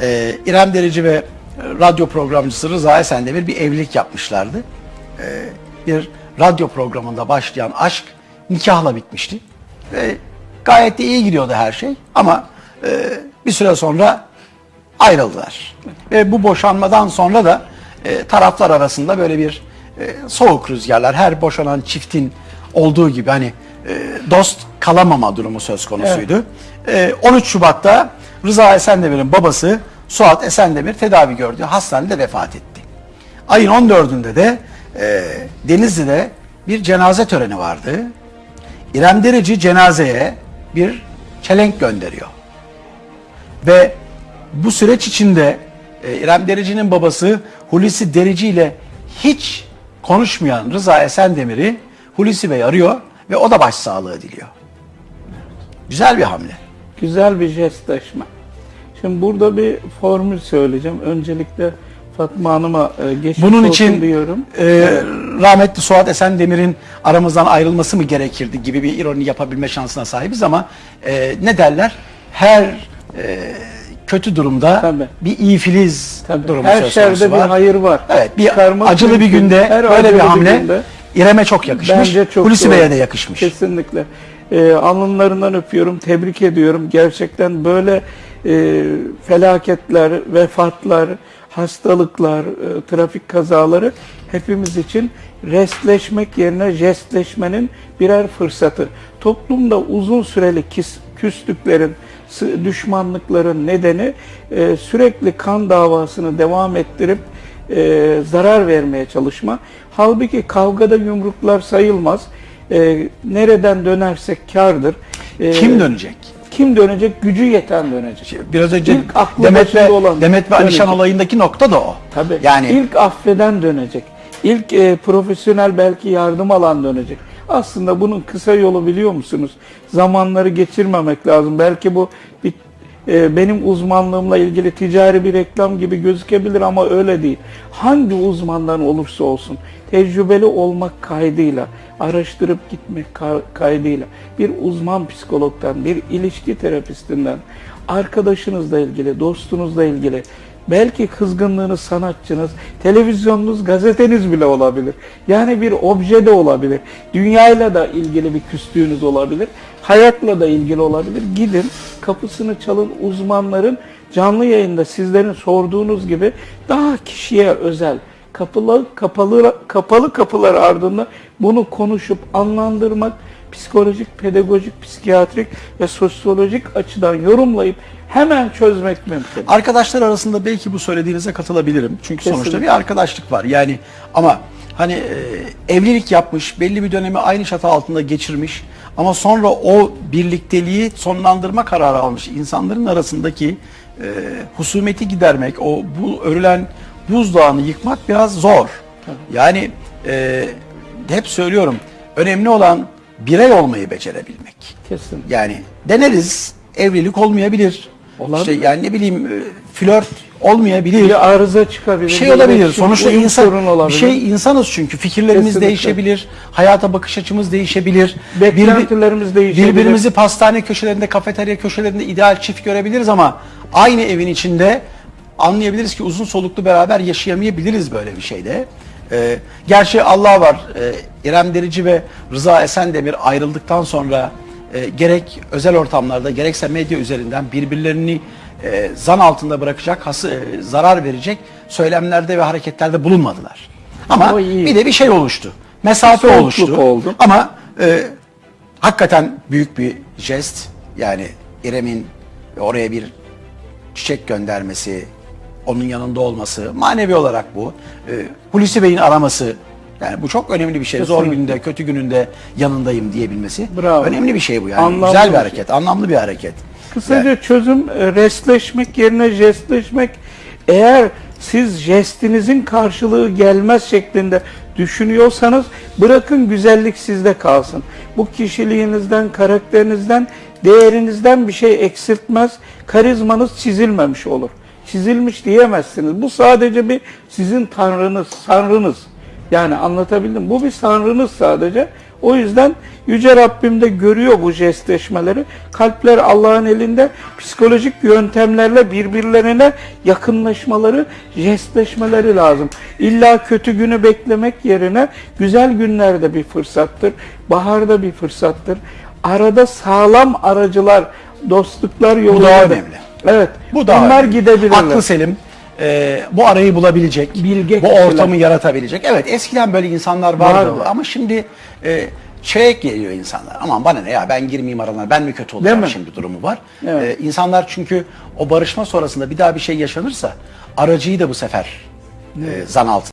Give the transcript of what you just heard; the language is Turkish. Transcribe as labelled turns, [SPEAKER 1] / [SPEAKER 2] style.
[SPEAKER 1] Ee, İrem Derici ve radyo programcısı Rıza Esendemir bir evlilik yapmışlardı. Ee, bir radyo programında başlayan aşk nikahla bitmişti. Ve gayet de iyi gidiyordu her şey. Ama e, bir süre sonra ayrıldılar. Ve bu boşanmadan sonra da e, taraflar arasında böyle bir e, soğuk rüzgarlar, her boşanan çiftin olduğu gibi hani e, dost kalamama durumu söz konusuydu. E, 13 Şubat'ta Rıza Esendemir'in babası Suat Esendemir tedavi gördüğü hastanede vefat etti. Ayın 14'ünde de e, Denizli'de bir cenaze töreni vardı. İrem Derici cenazeye bir çelenk gönderiyor. Ve bu süreç içinde e, İrem Derici'nin babası Hulusi Derici ile hiç konuşmayan Rıza Esendemir'i Hulusi Bey arıyor ve o da başsağlığı diliyor. Güzel bir hamle.
[SPEAKER 2] Güzel bir jestleşme. Şimdi burada bir formül söyleyeceğim. Öncelikle Fatma Hanım'a e, geçmiş
[SPEAKER 1] Bunun
[SPEAKER 2] olsun
[SPEAKER 1] için
[SPEAKER 2] diyorum.
[SPEAKER 1] e, rahmetli Suat Esendemir'in aramızdan ayrılması mı gerekirdi gibi bir ironi yapabilme şansına sahibiz ama e, ne derler? Her e, kötü durumda
[SPEAKER 2] Tabii.
[SPEAKER 1] bir iyi filiz
[SPEAKER 2] Tabii.
[SPEAKER 1] durumu
[SPEAKER 2] Her
[SPEAKER 1] söz
[SPEAKER 2] şerde
[SPEAKER 1] konusu
[SPEAKER 2] bir
[SPEAKER 1] var.
[SPEAKER 2] hayır var.
[SPEAKER 1] Evet, bir
[SPEAKER 2] Çıkarmak
[SPEAKER 1] acılı bir günde
[SPEAKER 2] Her
[SPEAKER 1] böyle bir hamle
[SPEAKER 2] günde
[SPEAKER 1] İrem'e çok yakışmış.
[SPEAKER 2] Bence çok
[SPEAKER 1] Hulusi. Bey'e de yakışmış.
[SPEAKER 2] Kesinlikle. Ee, alnlarından öpüyorum, tebrik ediyorum. Gerçekten böyle e, felaketler, vefatlar, hastalıklar, e, trafik kazaları hepimiz için restleşmek yerine jestleşmenin birer fırsatı. Toplumda uzun süreli kis, küslüklerin, düşmanlıkların nedeni e, sürekli kan davasını devam ettirip e, zarar vermeye çalışma. Halbuki kavgada yumruklar sayılmaz. E, nereden dönersek kardır. E,
[SPEAKER 1] Kim dönecek?
[SPEAKER 2] Kim dönecek? Gücü yeten dönecek.
[SPEAKER 1] Biraz önce
[SPEAKER 2] İlk aklı
[SPEAKER 1] Demet ve,
[SPEAKER 2] olan
[SPEAKER 1] Demet ve Alişan olayındaki nokta da o.
[SPEAKER 2] Tabii.
[SPEAKER 1] Yani
[SPEAKER 2] ilk affeden dönecek. İlk e, profesyonel belki yardım alan dönecek. Aslında bunun kısa yolu biliyor musunuz? Zamanları geçirmemek lazım. Belki bu bir, e, benim uzmanlığımla ilgili ticari bir reklam gibi gözükebilir ama öyle değil. Hangi uzmandan olursa olsun tecrübeli olmak kaydıyla, araştırıp gitmek ka- kaydıyla bir uzman psikologdan, bir ilişki terapistinden, arkadaşınızla ilgili, dostunuzla ilgili Belki kızgınlığınız sanatçınız, televizyonunuz, gazeteniz bile olabilir. Yani bir obje de olabilir. Dünyayla da ilgili bir küstüğünüz olabilir. Hayatla da ilgili olabilir. Gidin kapısını çalın uzmanların canlı yayında sizlerin sorduğunuz gibi daha kişiye özel kapalı kapalı kapalı kapılar ardında bunu konuşup anlandırmak psikolojik, pedagojik, psikiyatrik ve sosyolojik açıdan yorumlayıp hemen çözmek mümkün.
[SPEAKER 1] arkadaşlar arasında belki bu söylediğinize katılabilirim. Çünkü sonuçta
[SPEAKER 2] Kesinlikle.
[SPEAKER 1] bir arkadaşlık var. Yani ama hani e, evlilik yapmış, belli bir dönemi aynı çatı altında geçirmiş ama sonra o birlikteliği sonlandırma kararı almış insanların arasındaki e, husumeti gidermek, o bu örülen buzdağını yıkmak biraz zor. Yani e, hep söylüyorum, önemli olan birey olmayı becerebilmek.
[SPEAKER 2] Kesin.
[SPEAKER 1] Yani deneriz, evlilik olmayabilir.
[SPEAKER 2] Olabilir.
[SPEAKER 1] İşte yani ne bileyim e, flört olmayabilir.
[SPEAKER 2] Bir arıza çıkabilir.
[SPEAKER 1] Bir şey
[SPEAKER 2] bir
[SPEAKER 1] olabilir.
[SPEAKER 2] iletişim,
[SPEAKER 1] Sonuçta insan
[SPEAKER 2] sorunu
[SPEAKER 1] bir
[SPEAKER 2] olabilir.
[SPEAKER 1] şey insanız çünkü fikirlerimiz
[SPEAKER 2] Kesinlikle.
[SPEAKER 1] değişebilir, hayata bakış açımız değişebilir.
[SPEAKER 2] Beklentilerimiz değişebilir.
[SPEAKER 1] Birbirimizi pastane köşelerinde, kafeterya köşelerinde ideal çift görebiliriz ama aynı evin içinde anlayabiliriz ki uzun soluklu beraber yaşayamayabiliriz böyle bir şeyde. Ee, gerçi Allah var. Ee, İrem Derici ve Rıza Esendemir ayrıldıktan sonra e, gerek özel ortamlarda gerekse medya üzerinden birbirlerini e, zan altında bırakacak, hası, e, zarar verecek söylemlerde ve hareketlerde bulunmadılar. Ama bir de bir şey oluştu. Mesafe
[SPEAKER 2] Bir
[SPEAKER 1] oluştu.
[SPEAKER 2] soğukluk oldu.
[SPEAKER 1] Ama e, hakikaten büyük bir jest. Yani İrem'in oraya bir çiçek göndermesi, onun yanında olması, manevi olarak bu. E, Hulusi Bey'in araması, yani bu çok önemli bir şey. Zor günde, kötü gününde yanındayım diyebilmesi.
[SPEAKER 2] Bravo.
[SPEAKER 1] Önemli bir şey bu yani.
[SPEAKER 2] Anlamlı
[SPEAKER 1] Güzel
[SPEAKER 2] bir şey.
[SPEAKER 1] hareket, anlamlı bir hareket.
[SPEAKER 2] Kısaca çözüm e, restleşmek yerine jestleşmek. Eğer siz jestinizin karşılığı gelmez şeklinde düşünüyorsanız bırakın güzellik sizde kalsın. Bu kişiliğinizden, karakterinizden, değerinizden bir şey eksiltmez. Karizmanız çizilmemiş olur. Çizilmiş diyemezsiniz. Bu sadece bir sizin tanrınız, sanrınız. Yani anlatabildim. Bu bir sanrınız sadece. O yüzden Yüce Rabbim de görüyor bu jestleşmeleri. Kalpler Allah'ın elinde psikolojik yöntemlerle birbirlerine yakınlaşmaları, jestleşmeleri lazım. İlla kötü günü beklemek yerine güzel günlerde bir fırsattır. Baharda bir fırsattır. Arada sağlam aracılar, dostluklar yolunda.
[SPEAKER 1] daha
[SPEAKER 2] da-
[SPEAKER 1] önemli.
[SPEAKER 2] Evet.
[SPEAKER 1] Bu da
[SPEAKER 2] Bunlar
[SPEAKER 1] önemli.
[SPEAKER 2] gidebilirler.
[SPEAKER 1] Haklı Selim. Ee, bu arayı bulabilecek,
[SPEAKER 2] Bilge
[SPEAKER 1] bu
[SPEAKER 2] kişiler.
[SPEAKER 1] ortamı yaratabilecek. Evet eskiden böyle insanlar vardı,
[SPEAKER 2] Vardı.
[SPEAKER 1] ama şimdi e, çek geliyor insanlar. Aman bana ne ya ben girmeyeyim aralarına ben mi kötü olacağım şimdi durumu var.
[SPEAKER 2] Evet.
[SPEAKER 1] Ee, insanlar çünkü o barışma sonrasında bir daha bir şey yaşanırsa aracıyı da bu sefer e, zan altına